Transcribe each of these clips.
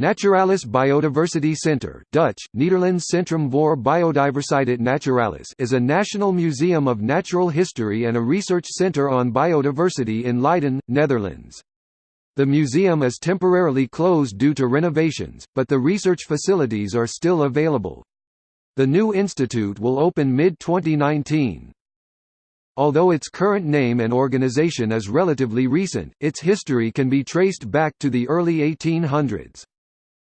Naturalis Biodiversity Centre Dutch, Nederlands Centrum voor Biodiversiteit Naturalis is a national museum of natural history and a research centre on biodiversity in Leiden, Netherlands. The museum is temporarily closed due to renovations, but the research facilities are still available. The new institute will open mid-2019. Although its current name and organization is relatively recent, its history can be traced back to the early 1800s.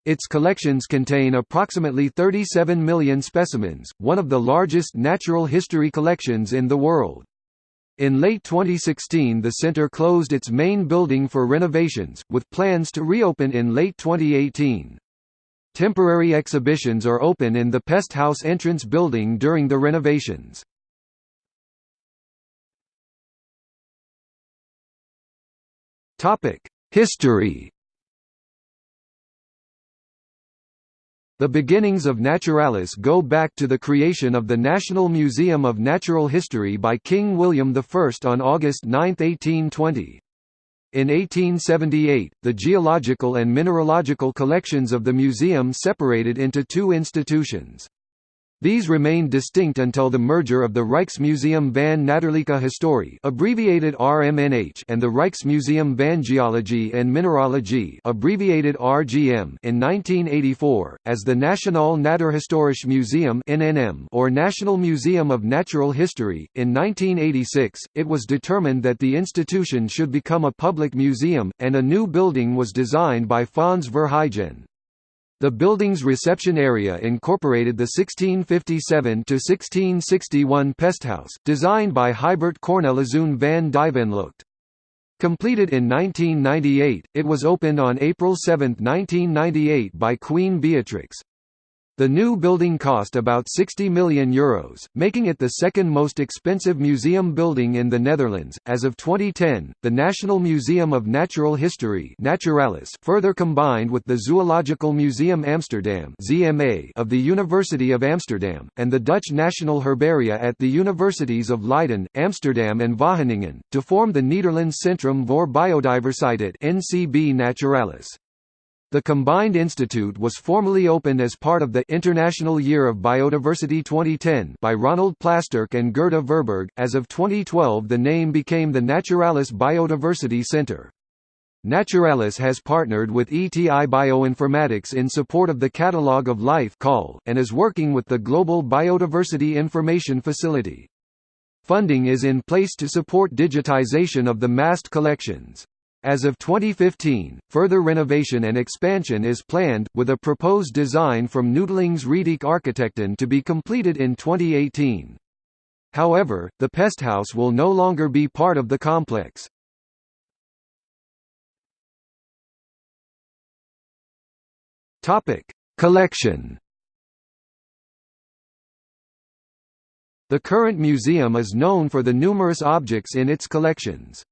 Its collections contain approximately 37 million specimens, one of the largest natural history collections in the world. In late 2016 the center closed its main building for renovations, with plans to reopen in late 2018. Temporary exhibitions are open in the Pesthouse entrance building during the renovations. History The beginnings of Naturalis go back to the creation of the National Museum of Natural History by King William I on August 9, 1820. In 1878, the geological and mineralogical collections of the museum separated into two institutions. These remained distinct until the merger of the Rijksmuseum van Natuurlijke Historie abbreviated RMNH and the Rijksmuseum van Geologie en Mineralogie abbreviated RGM in 1984, as the Nationaal Natuurhistorisch Museum NNM or National Museum of Natural History. In 1986, it was determined that the institution should become a public museum, and a new building was designed by Fons Verheijen. The building's reception area incorporated the 1657–1661 pesthouse, designed by Hybert Cornelizoen van Dijvenlucht. Completed in 1998, it was opened on April 7, 1998 by Queen Beatrix. The new building cost about €60 million, Euros, making it the second most expensive museum building in the Netherlands. As of 2010, the National Museum of Natural History Naturalis further combined with the Zoological Museum Amsterdam ZMA of the University of Amsterdam, and the Dutch National Herbaria at the Universities of Leiden, Amsterdam and Wageningen, to form the Nederlands Centrum voor Biodiversiteit NCB Naturalis. The combined institute was formally opened as part of the International Year of Biodiversity 2010 by Ronald Plasterk and Gerda Verburg. As of 2012, the name became the Naturalis Biodiversity Center. Naturalis has partnered with ETI Bioinformatics in support of the Catalogue of Life and is working with the Global Biodiversity Information Facility. Funding is in place to support digitization of the massed collections. As of 2015, further renovation and expansion is planned, with a proposed design from Neutelings Riedijk Architecten to be completed in 2018. However, the pesthouse will no longer be part of the complex. Collection The current museum is known for the numerous objects in its collections.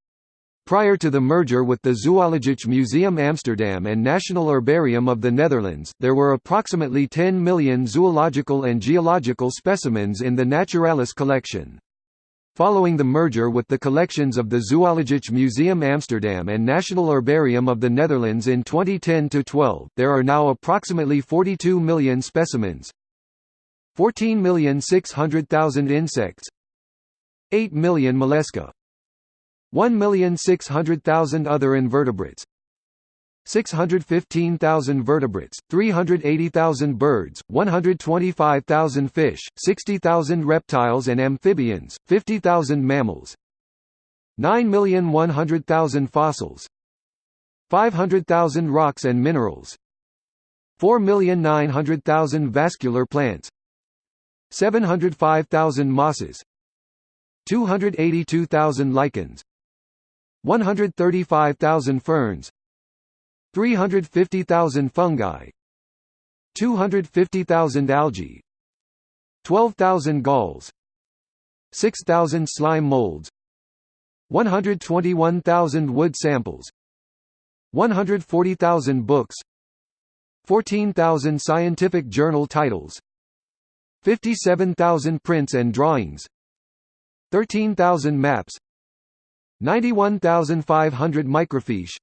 Prior to the merger with the Zoologisch Museum Amsterdam and National Herbarium of the Netherlands, there were approximately 10 million zoological and geological specimens in the Naturalis collection. Following the merger with the collections of the Zoologisch Museum Amsterdam and National Herbarium of the Netherlands in 2010–12, there are now approximately 42 million specimens 14,600,000 insects 8 million mollusca 1,600,000 other invertebrates 615,000 vertebrates, 380,000 birds, 125,000 fish, 60,000 reptiles and amphibians, 50,000 mammals 9,100,000 fossils 500,000 rocks and minerals 4,900,000 vascular plants 705,000 mosses 282,000 lichens 135,000 ferns 350,000 fungi 250,000 algae 12,000 galls 6,000 slime molds 121,000 wood samples 140,000 books 14,000 scientific journal titles 57,000 prints and drawings 13,000 maps 91,500 microfiche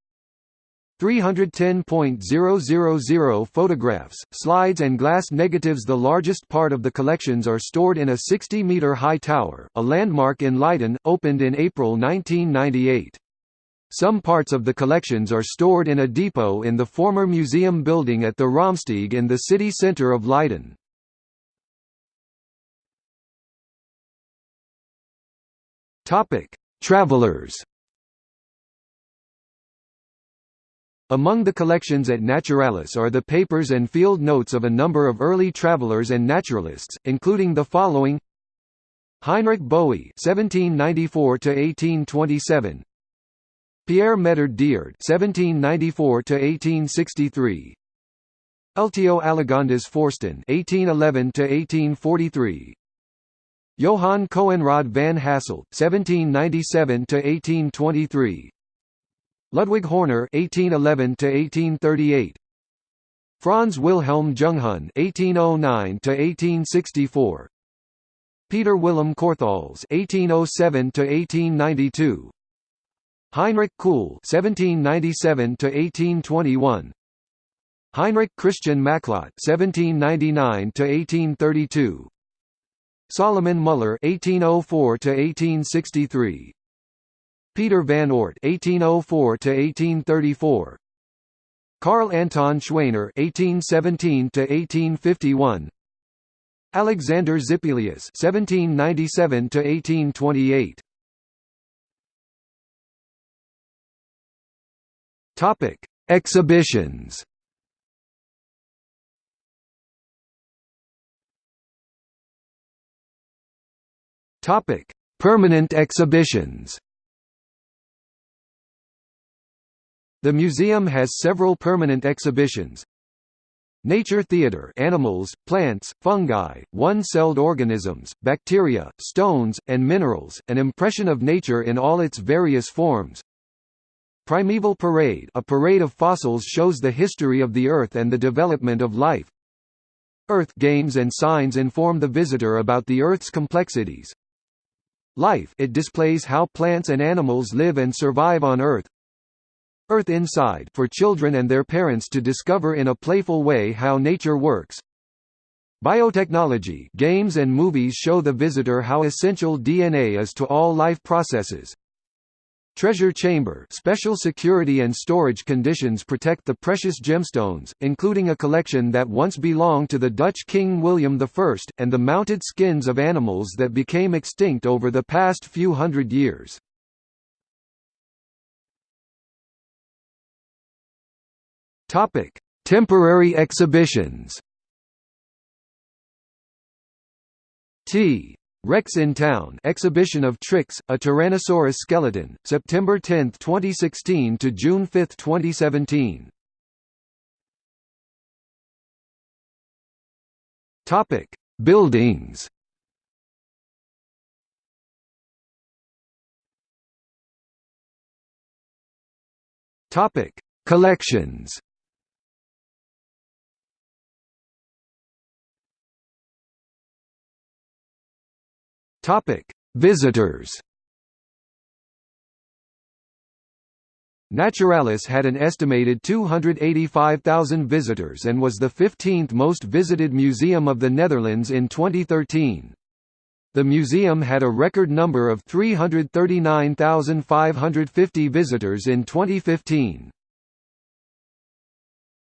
310.000 photographs, slides and glass negatives The largest part of the collections are stored in a 60-metre high tower, a landmark in Leiden, opened in April 1998. Some parts of the collections are stored in a depot in the former museum building at the Raamsteeg in the city centre of Leiden. Travelers. Among the collections at Naturalis are the papers and field notes of a number of early travelers and naturalists, including the following. Heinrich Boie (1794–1827), Pierre Medard Diard (1794–1863), Eltio Alegondas Forsten (1811–1843), Johann Coenraad van Hasselt (1797–1823), Ludwig Horner (1811–1838), Franz Wilhelm Junghuhn (1809–1864), Peter Willem Korthals (1807–1892), Heinrich Kuhl (1797–1821), Heinrich Christian Macklot (1799–1832), Solomon Muller (1804–1863), Peter van Oort (1804–1834), Carl Anton Schwaner (1817–1851), Alexander Zippelius (1797–1828). Topic: Exhibitions. Topic: Permanent exhibitions. The museum has several permanent exhibitions. Nature Theater animals, plants, fungi, one-celled organisms, bacteria, stones, and minerals, an impression of nature in all its various forms. Primeval Parade a parade of fossils shows the history of the Earth and the development of life. Earth games and signs inform the visitor about the Earth's complexities. Life it displays how plants and animals live and survive on Earth. Earth Inside for children and their parents to discover in a playful way how nature works. Biotechnology games and movies show the visitor how essential DNA is to all life processes. Treasure Chamber special security and storage conditions protect the precious gemstones, including a collection that once belonged to the Dutch King William I, and the mounted skins of animals that became extinct over the past few hundred years. Temporary exhibitions. T. Rex in Town exhibition of Trix, a Tyrannosaurus skeleton, September 10, 2016 to June 5, 2017. Topic: Buildings. Topic: Collections. Topic: Visitors. Naturalis had an estimated 285,000 visitors and was the 15th most visited museum of the Netherlands in 2013. The museum had a record number of 339,550 visitors in 2015.